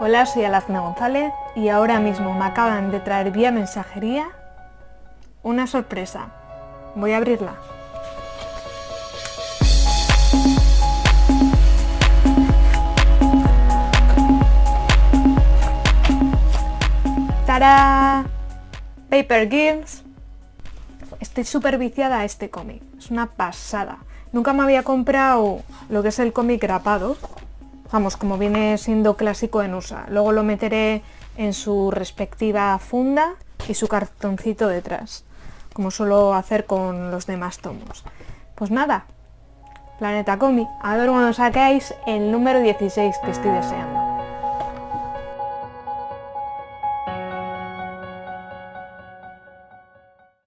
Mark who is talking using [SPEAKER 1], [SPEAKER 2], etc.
[SPEAKER 1] Hola, soy Alazna González y ahora mismo me acaban de traer vía mensajería una sorpresa. Voy a abrirla. ¡Tara! Paper Girls. Estoy súper viciada a este cómic. Es una pasada. Nunca me había comprado lo que es el cómic grapado, vamos, como viene siendo clásico en USA. Luego lo meteré en su respectiva funda y su cartoncito detrás, como suelo hacer con los demás tomos. Pues nada, Planeta Comi, a ver cuando saquéis el número 16 que estoy deseando.